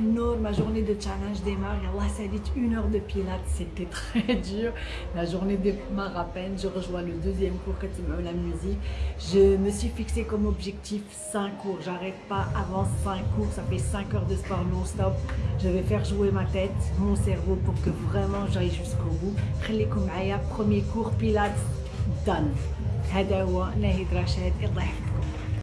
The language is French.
Nour, ma journée de challenge démarre. Allah, ça dit une heure de pilates, c'était très dur. La journée démarre à peine. Je rejoins le deuxième cours quand la musique. Je me suis fixé comme objectif 5 cours. J'arrête pas avant 5 cours. Ça fait 5 heures de sport non-stop. Je vais faire jouer ma tête, mon cerveau pour que vraiment j'aille jusqu'au bout. Premier cours pilates, done. هذا هو ناهد رشاد الله